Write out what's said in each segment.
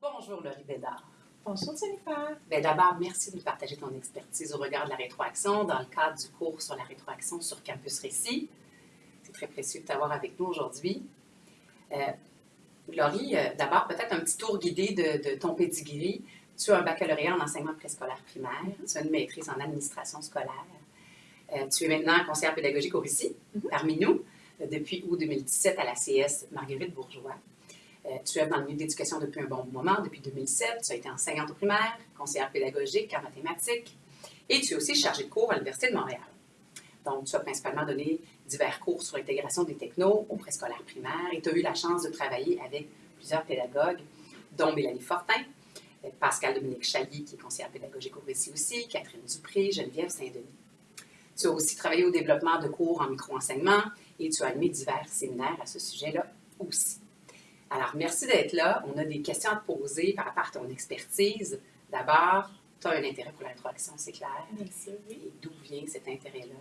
Bonjour Laurie Bédard. Bonjour Jennifer. Bien, D'abord, merci de nous partager ton expertise au regard de la rétroaction dans le cadre du cours sur la rétroaction sur Campus Récit. C'est très précieux de t'avoir avec nous aujourd'hui. Euh, Laurie, euh, d'abord, peut-être un petit tour guidé de, de ton pedigree. Tu as un baccalauréat en enseignement préscolaire primaire, tu as une maîtrise en administration scolaire. Euh, tu es maintenant conseillère pédagogique au Récit, Mhm. parmi nous, euh, depuis août 2017 à la CS Marguerite Bourgeois. Euh, tu es dans le milieu de l'éducation depuis un bon moment, depuis 2007. Tu as été enseignante au primaire, conseillère pédagogique en mathématiques et tu es aussi chargée de cours à l'Université de Montréal. Donc, tu as principalement donné divers cours sur l'intégration des technos au préscolaire primaire et tu as eu la chance de travailler avec plusieurs pédagogues, dont Mélanie Fortin, Pascal Dominique Chailly, qui est conseillère pédagogique au Récit aussi, Catherine Dupré, Geneviève Saint-Denis. Tu as aussi travaillé au développement de cours en micro-enseignement et tu as animé divers séminaires à ce sujet-là aussi. Alors, merci d'être là. On a des questions à te poser par rapport à ton expertise. D'abord, tu as un intérêt pour la rétroaction, c'est clair. Oui. Et d'où vient cet intérêt-là?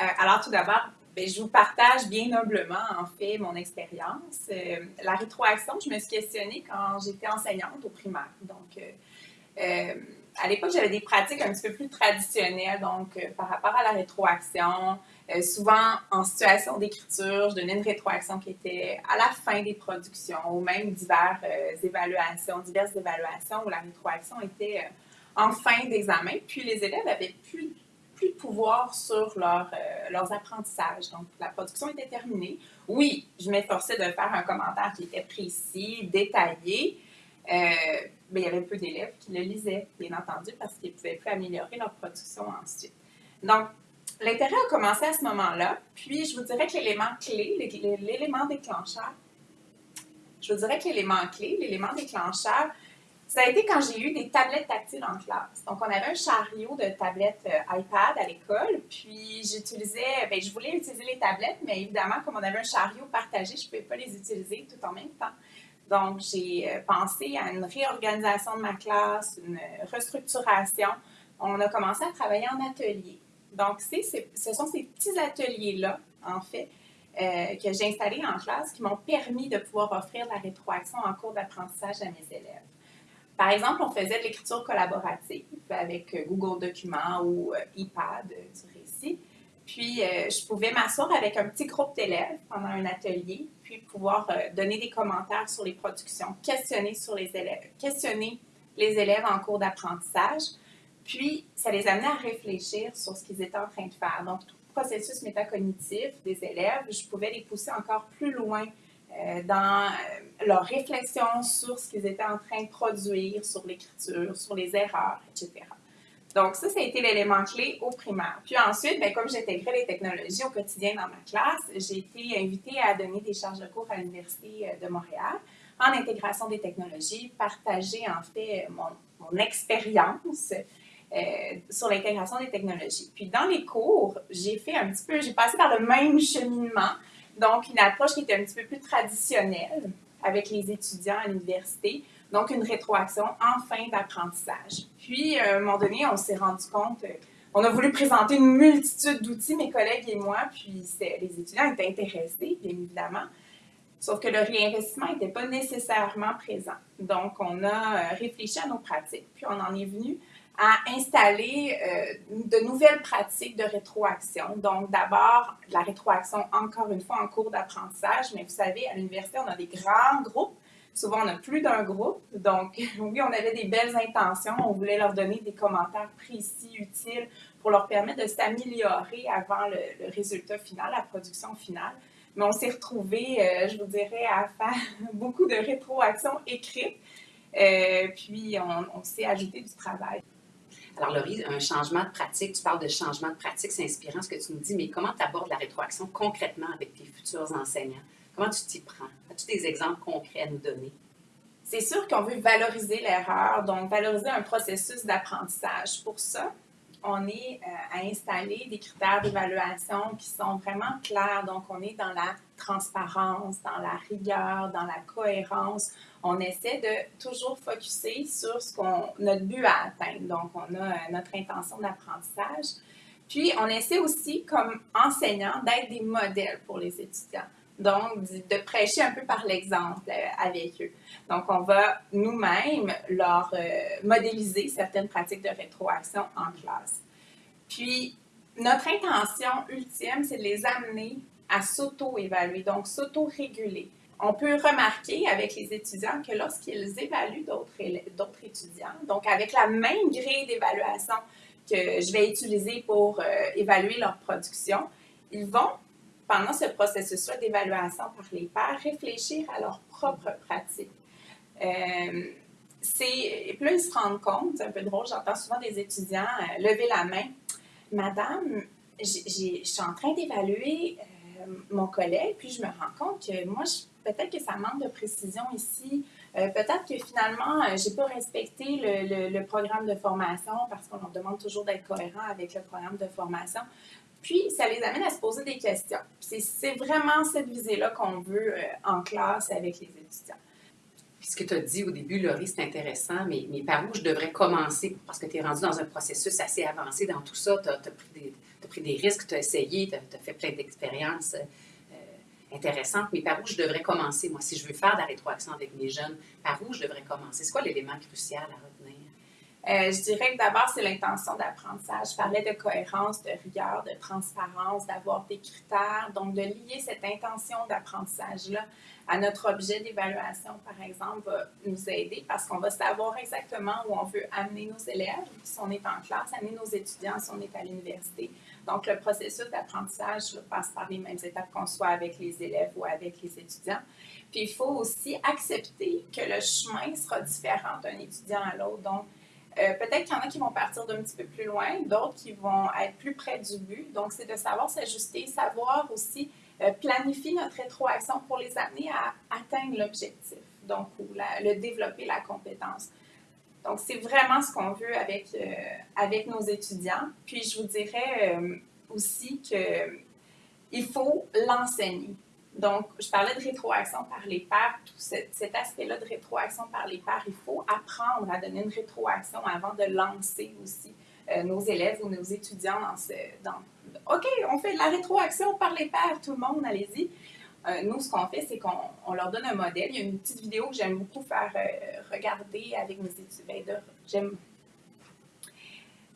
Euh, alors, tout d'abord, ben, je vous partage bien humblement, en fait, mon expérience. Euh, la rétroaction, je me suis questionnée quand j'étais enseignante au primaire. Donc, euh, euh, à l'époque, j'avais des pratiques un petit peu plus traditionnelles, donc par rapport à la rétroaction. Euh, souvent, en situation d'écriture, je donnais une rétroaction qui était à la fin des productions ou même diverses euh, évaluations, diverses évaluations où la rétroaction était euh, en fin d'examen. Puis les élèves avaient plus, plus de pouvoir sur leur, leurs apprentissages. Donc, la production était terminée. Oui, je m'efforçais de faire un commentaire qui était précis, détaillé, mais il y avait peu d'élèves qui le lisaient, bien entendu, parce qu'ils ne pouvaient plus améliorer leur production ensuite. Donc, l'intérêt a commencé à ce moment-là. Puis, je vous dirais que l'élément clé, l'é- l'élément déclencheur, je vous dirais que l'élément clé, l'élément déclencheur, ça a été quand j'ai eu des tablettes tactiles en classe. Donc, on avait un chariot de tablettes euh, iPad à l'école, puis j'utilisais, ben, je voulais utiliser les tablettes, mais évidemment, comme on avait un chariot partagé, je ne pouvais pas les utiliser tout en même temps. Donc, j'ai euh, pensé à une réorganisation de ma classe, une euh, restructuration. On a commencé à travailler en atelier. Donc, ce sont ces petits ateliers-là, en fait, euh, que j'ai installés en classe qui m'ont permis de pouvoir offrir la rétroaction en cours d'apprentissage à mes élèves. Par exemple, on faisait de l'écriture collaborative avec euh, Google Documents ou euh, iPad du récit. Puis, je pouvais m'asseoir avec un petit groupe d'élèves pendant un atelier, puis pouvoir donner des commentaires sur les productions, questionner sur les élèves, questionner les élèves en cours d'apprentissage. Puis, ça les amenait à réfléchir sur ce qu'ils étaient en train de faire. Donc, tout processus métacognitif des élèves, je pouvais les pousser encore plus loin euh, dans euh, leur réflexion sur ce qu'ils étaient en train de produire, sur l'écriture, sur les erreurs, etc. Donc, ça, ça a été l'élément clé au primaire. Puis ensuite, ben, comme j'intégrais les technologies au quotidien dans ma classe, j'ai été invitée à donner des charges de cours à l'Université euh, de Montréal en intégration des technologies, partager en fait mon expérience euh, sur l'intégration des technologies. Puis dans les cours, j'ai fait un petit peu, j'ai passé par le même cheminement, donc une approche qui était un petit peu plus traditionnelle avec les étudiants à l'université, donc une rétroaction en fin d'apprentissage. Puis, euh, à un moment donné, on s'est rendu compte, euh, on a voulu présenter une multitude d'outils, mes collègues et moi, puis les étudiants étaient intéressés, bien évidemment, sauf que le réinvestissement n'était pas nécessairement présent. Donc, on a réfléchi à nos pratiques, puis on en est venu à installer euh, de nouvelles pratiques de rétroaction. Donc, d'abord, la rétroaction, encore une fois, en cours d'apprentissage, mais vous savez, à l'université, on a des grands groupes. Souvent, on a plus d'un groupe. Donc, oui, on avait des belles intentions. On voulait leur donner des commentaires précis, utiles, pour leur permettre de s'améliorer avant le, résultat final, la production finale. Mais on s'est retrouvés, euh, je vous dirais, à faire beaucoup de rétroaction écrite. Euh, puis, on s'est ajouté du travail. Alors, Laurie, un changement de pratique, tu parles de changement de pratique, c'est inspirant ce que tu nous dis, mais comment tu abordes la rétroaction concrètement avec tes futurs enseignants? Comment tu t'y prends? As-tu des exemples concrets à nous donner? C'est sûr qu'on veut valoriser l'erreur, donc valoriser un processus d'apprentissage. Pour ça, on est euh, à installer des critères d'évaluation qui sont vraiment clairs. Donc, on est dans la transparence, dans la rigueur, dans la cohérence. On essaie de toujours focuser sur ce qu'on, notre but à atteindre. Donc, on a euh, notre intention d'apprentissage. Puis, on essaie aussi, comme enseignant, d'être des modèles pour les étudiants. donc de prêcher un peu par l'exemple euh, avec eux. Donc, on va nous-mêmes leur euh, modéliser certaines pratiques de rétroaction en classe. Puis, notre intention ultime, c'est de les amener à s'auto-évaluer, donc s'auto-réguler. On peut remarquer avec les étudiants que lorsqu'ils évaluent d'autres étudiants, donc avec la même grille d'évaluation que je vais utiliser pour euh, évaluer leur production, ils vont, pendant ce processus-là d'évaluation par les pairs, réfléchir à leur propre pratique. Euh, et puis là, ils se rendent compte, c'est un peu drôle, j'entends souvent des étudiants euh, lever la main. Madame, je suis en train d'évaluer mon collègue, puis je me rends compte que moi, peut-être que ça manque de précision ici. Euh, peut-être que finalement, je n'ai pas respecté le, programme de formation parce qu'on demande toujours d'être cohérent avec le programme de formation. Puis, ça les amène à se poser des questions. C'est vraiment cette visée-là qu'on veut euh, en classe avec les étudiants. Ce que tu as dit au début, Laurie, c'est intéressant, mais, par où je devrais commencer? Parce que tu es rendu dans un processus assez avancé dans tout ça. Tu pris des risques, tu as essayé, tu as, fait plein d'expériences intéressante, mais par où je devrais commencer, moi, si je veux faire de la rétroaction avec mes jeunes, par où je devrais commencer? C'est quoi l'élément crucial à retenir? Euh, je dirais que d'abord, c'est l'intention d'apprentissage. Je parlais de cohérence, de rigueur, de transparence, d'avoir des critères. Donc, de lier cette intention d'apprentissage-là à notre objet d'évaluation, par exemple, va nous aider parce qu'on va savoir exactement où on veut amener nos élèves, si on est en classe, amener nos étudiants, si on est à l'université. Donc, le processus d'apprentissage passe par les mêmes étapes qu'on soit avec les élèves ou avec les étudiants. Puis, il faut aussi accepter que le chemin sera différent d'un étudiant à l'autre. Donc, euh, peut-être qu'il y en a qui vont partir d'un petit peu plus loin, d'autres qui vont être plus près du but. Donc, c'est de savoir s'ajuster, savoir aussi euh, planifier notre rétroaction pour les amener à atteindre l'objectif, donc, ou le développer la compétence. Donc, c'est vraiment ce qu'on veut avec, euh, avec nos étudiants. Puis, je vous dirais euh, aussi qu'il faut l'enseigner. Donc, je parlais de rétroaction par les pairs, tout cet, aspect-là de rétroaction par les pairs, il faut apprendre à donner une rétroaction avant de lancer aussi euh, nos élèves ou nos étudiants dans ce... Dans, OK, on fait de la rétroaction par les pairs, tout le monde, allez-y. Euh, nous, ce qu'on fait, c'est qu'on leur donne un modèle. Il y a une petite vidéo que j'aime beaucoup faire euh, regarder avec mes étudiants. J'aime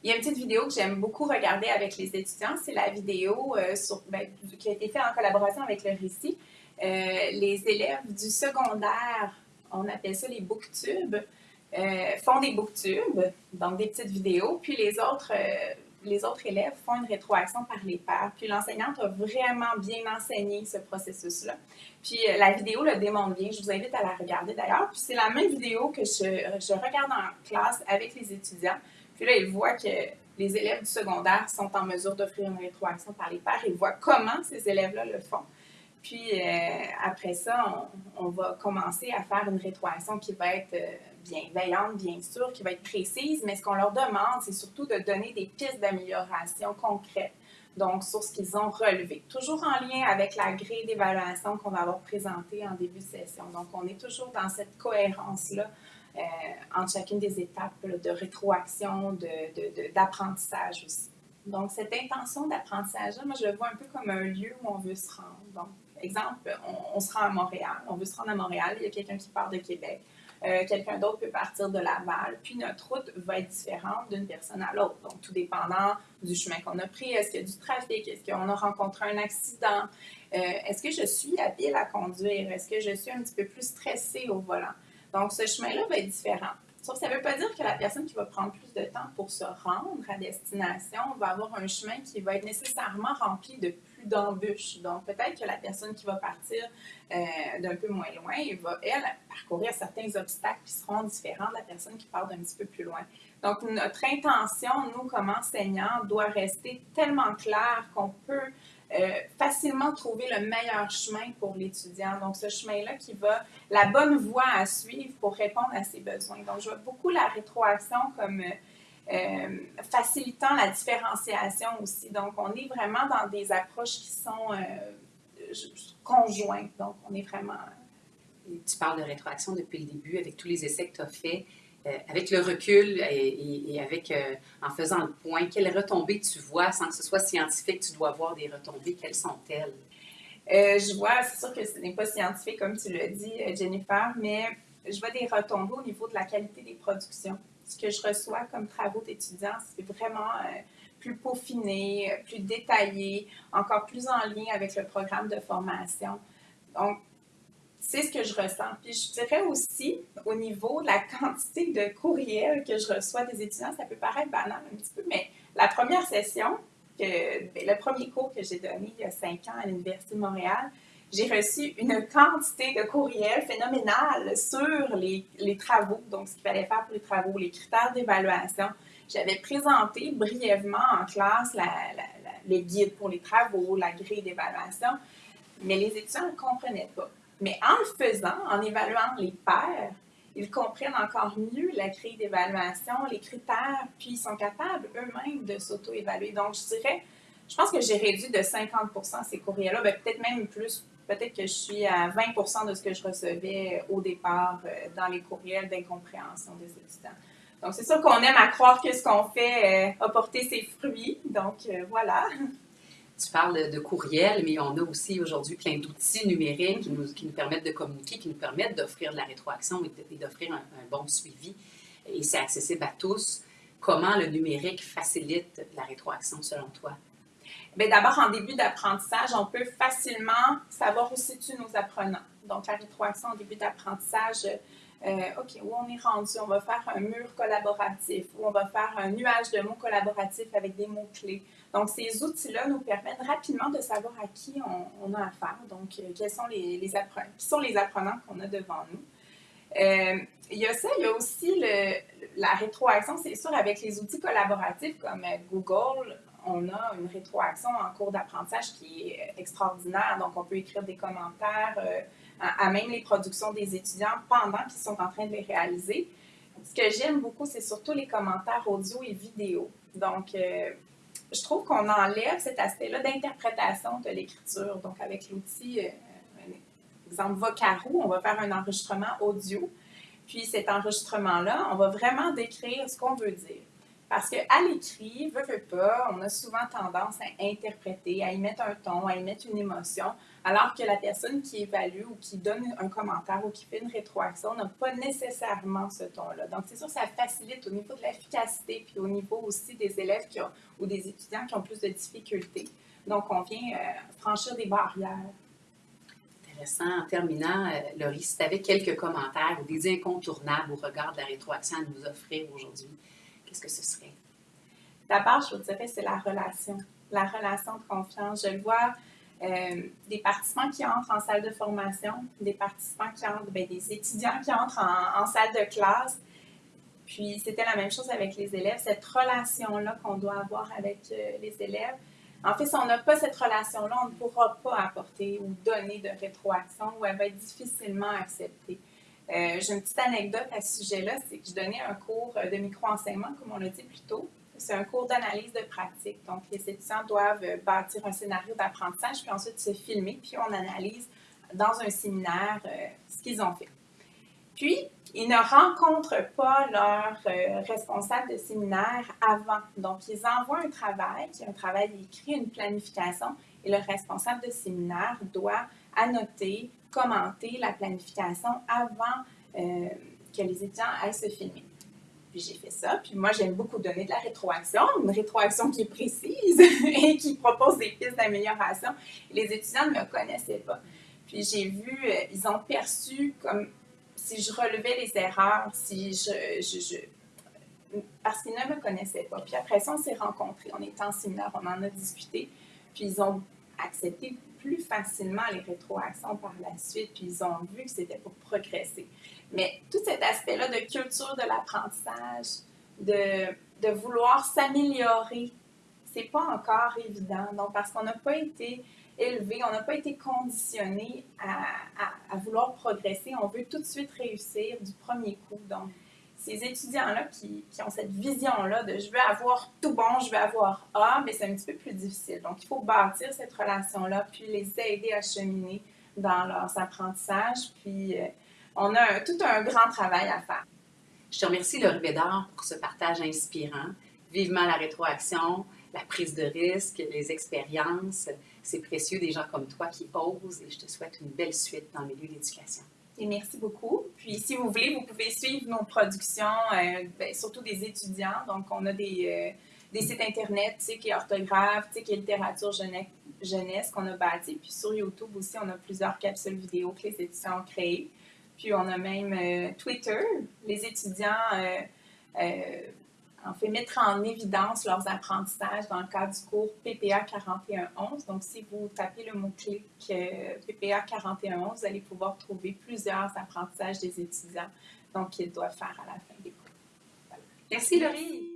il y a une petite vidéo que j'aime beaucoup regarder avec les étudiants. C'est la vidéo euh, sur, ben, qui a été faite en collaboration avec le récit. les élèves du secondaire, on appelle ça les booktubes, font des booktubes, donc des petites vidéos. Puis les autres les autres élèves font une rétroaction par les pairs. Puis l'enseignante a vraiment bien enseigné ce processus-là. Puis euh, la vidéo le démontre bien. Je vous invite à la regarder d'ailleurs. Puis c'est la même vidéo que je, je, regarde en classe avec les étudiants. Puis là, ils voient que les élèves du secondaire sont en mesure d'offrir une rétroaction par les pairs. Ils voient comment ces élèves-là le font. Puis euh, après ça, on, va commencer à faire une rétroaction qui va être euh, bienveillante, bien sûr, qui va être précise, mais ce qu'on leur demande, c'est surtout de donner des pistes d'amélioration concrètes, donc sur ce qu'ils ont relevé. Toujours en lien avec la grille d'évaluation qu'on va avoir présentée en début de session. Donc, on est toujours dans cette cohérence-là euh, entre chacune des étapes de rétroaction, d'apprentissage de, aussi. Donc, cette intention d'apprentissage-là, moi, je le vois un peu comme un lieu où on veut se rendre. Donc, exemple, on se rend à Montréal, on veut se rendre à Montréal, il y a quelqu'un qui part de Québec. Euh, quelqu'un d'autre peut partir de Laval. Puis notre route va être différente d'une personne à l'autre. Donc, tout dépendant du chemin qu'on a pris, est-ce qu'il y a du trafic, est-ce qu'on a rencontré un accident, euh, est-ce que je suis habile à conduire, est-ce que je suis un petit peu plus stressée au volant? Donc, ce chemin-là va être différent. Sauf ça ne veut pas dire que la personne qui va prendre plus de temps pour se rendre à destination va avoir un chemin qui va être nécessairement rempli de d'embûches. Donc, peut-être que la personne qui va partir euh, d'un peu moins loin va, elle, parcourir certains obstacles qui seront différents de la personne qui part d'un petit peu plus loin. Donc, notre intention, nous, comme enseignants, doit rester tellement claire qu'on peut euh, facilement trouver le meilleur chemin pour l'étudiant. Donc, ce chemin-là qui va, la bonne voie à suivre pour répondre à ses besoins. Donc, je vois beaucoup la rétroaction comme euh, facilitant la différenciation aussi. Donc, on est vraiment dans des approches qui sont euh, conjointes. Donc, on est vraiment... tu parles de rétroaction depuis le début avec tous les essais que tu as faits. Euh, avec le recul et, avec, en faisant le point, quelles retombées tu vois sans que ce soit scientifique, tu dois voir des retombées, quelles sont-elles? Euh, je vois, c'est sûr que ce n'est pas scientifique comme tu l'as dit, euh, Jennifer, mais je vois des retombées au niveau de la qualité des productions. Ce que je reçois comme travaux d'étudiants, c'est vraiment euh, plus peaufiné, plus détaillé, encore plus en lien avec le programme de formation. Donc, c'est ce que je ressens. Puis je dirais aussi, au niveau de la quantité de courriels que je reçois des étudiants, ça peut paraître banal un petit peu, mais la première session, ben, le premier cours que j'ai donné il y a cinq ans à l'Université de Montréal, j'ai reçu une quantité de courriels phénoménale sur les, les travaux, donc ce qu'il fallait faire pour les travaux, les critères d'évaluation. J'avais présenté brièvement en classe la, le guide pour les travaux, la grille d'évaluation, mais les étudiants ne comprenaient pas. Mais en le faisant, en évaluant les pairs, ils comprennent encore mieux la grille d'évaluation, les critères, puis ils sont capables eux-mêmes de s'auto-évaluer. Donc, je dirais, je pense que j'ai réduit de 50% ces courriels-là, ben, peut-être même plus. Peut-être que je suis à 20% de ce que je recevais au départ euh, dans les courriels d'incompréhension des étudiants. Donc, c'est sûr qu'on aime à croire que ce qu'on fait euh, a porté ses fruits. Donc, euh, voilà. Tu parles de courriel, mais on a aussi aujourd'hui plein d'outils numériques qui nous, qui nous, permettent de communiquer, qui nous permettent d'offrir de la rétroaction et d'offrir un, bon suivi. Et c'est accessible à tous. Comment le numérique facilite la rétroaction selon toi? D'abord, en début d'apprentissage, on peut facilement savoir où situent nos apprenants. Donc, la rétroaction en début d'apprentissage, euh, OK, où on est rendu? On va faire un mur collaboratif, où on va faire un nuage de mots collaboratifs avec des mots-clés. Donc, ces outils-là nous permettent rapidement de savoir à qui on, a affaire, donc euh, quels sont les, apprenants, qui sont les apprenants qu'on a devant nous. Euh, il y a ça, il y a aussi le, la rétroaction, c'est sûr, avec les outils collaboratifs comme Google, on a une rétroaction en cours d'apprentissage qui est extraordinaire. Donc, on peut écrire des commentaires à, même les productions des étudiants pendant qu'ils sont en train de les réaliser. Ce que j'aime beaucoup, c'est surtout les commentaires audio et vidéo. Donc, je trouve qu'on enlève cet aspect-là d'interprétation de l'écriture. Donc, avec l'outil, euh, exemple Vocaro, on va faire un enregistrement audio. Puis cet enregistrement-là, on va vraiment décrire ce qu'on veut dire. Parce qu'à l'écrit, veut, veut pas, on a souvent tendance à interpréter, à y mettre un ton, à y mettre une émotion, alors que la personne qui évalue ou qui donne un commentaire ou qui fait une rétroaction n'a pas nécessairement ce ton-là. Donc, c'est sûr ça facilite au niveau de l'efficacité, puis au niveau aussi des élèves qui ont, ou des étudiants qui ont plus de difficultés. Donc, on vient euh, franchir des barrières. Intéressant. En terminant, euh, Laurie, si tu avais quelques commentaires ou des incontournables au regard de la rétroaction à nous offrir aujourd'hui, que ce serait? D'abord, je vous dirais, c'est la relation. La relation de confiance. Je le vois, euh, des participants qui entrent en salle de formation, des participants qui entrent, bien, des étudiants qui entrent en, salle de classe. Puis c'était la même chose avec les élèves, cette relation-là qu'on doit avoir avec euh, les élèves. En fait, si on n'a pas cette relation-là, on ne pourra pas apporter ou donner de rétroaction ou elle va être difficilement acceptée. Euh, j'ai une petite anecdote à ce sujet-là, c'est que je donnais un cours euh, de micro-enseignement, comme on l'a dit plus tôt. C'est un cours d'analyse de pratique. Donc, les étudiants doivent euh, bâtir un scénario d'apprentissage, puis ensuite se filmer, puis on analyse dans un séminaire ce qu'ils ont fait. Puis, ils ne rencontrent pas leur responsable de séminaire avant. Donc, ils envoient un travail, qui est un travail écrit, une planification, et le responsable de séminaire doit annoter, commenter la planification avant euh, que les étudiants aillent se filmer. Puis j'ai fait ça. Puis moi, j'aime beaucoup donner de la rétroaction, une rétroaction qui est précise et qui propose des pistes d'amélioration. Les étudiants ne me connaissaient pas. Puis j'ai vu, euh, ils ont perçu comme si je relevais les erreurs, si je, je, parce qu'ils ne me connaissaient pas. Puis après ça, on s'est rencontrés, on était en séminaire, on en a discuté, puis ils ont accepté plus facilement les rétroactions par la suite, puis ils ont vu que c'était pour progresser. Mais tout cet aspect-là de culture de l'apprentissage, de, de vouloir s'améliorer, c'est pas encore évident. Donc, parce qu'on n'a pas été élevé, on n'a pas été conditionné à, vouloir progresser, on veut tout de suite réussir du premier coup. Donc, ces étudiants-là qui, qui, ont cette vision-là de je veux avoir tout bon, je veux avoir A, mais c'est un petit peu plus difficile. Donc, il faut bâtir cette relation-là, puis les aider à cheminer dans leurs apprentissages. Puis, euh, on a tout un grand travail à faire. Je te remercie, Laurie Bédard, pour ce partage inspirant. Vivement la rétroaction, la prise de risque, les expériences. C'est précieux des gens comme toi qui osent et je te souhaite une belle suite dans le milieu de l'éducation. Et merci beaucoup. Puis, si vous voulez, vous pouvez suivre nos productions, euh, ben, surtout des étudiants. Donc, on a des, euh, sites Internet, tu sais, qui orthographe, tu sais, qui littérature jeunesse, jeunesse qu'on a bâti. Puis, sur YouTube aussi, on a plusieurs capsules vidéo que les étudiants ont créées. Puis, on a même euh, Twitter. Les étudiants en fait mettre en évidence leurs apprentissages dans le cadre du cours PPA 4111. Donc, si vous tapez le mot-clic PPA 4111, vous allez pouvoir trouver plusieurs apprentissages des étudiants qu'ils doivent faire à la fin des cours. Merci Laurie!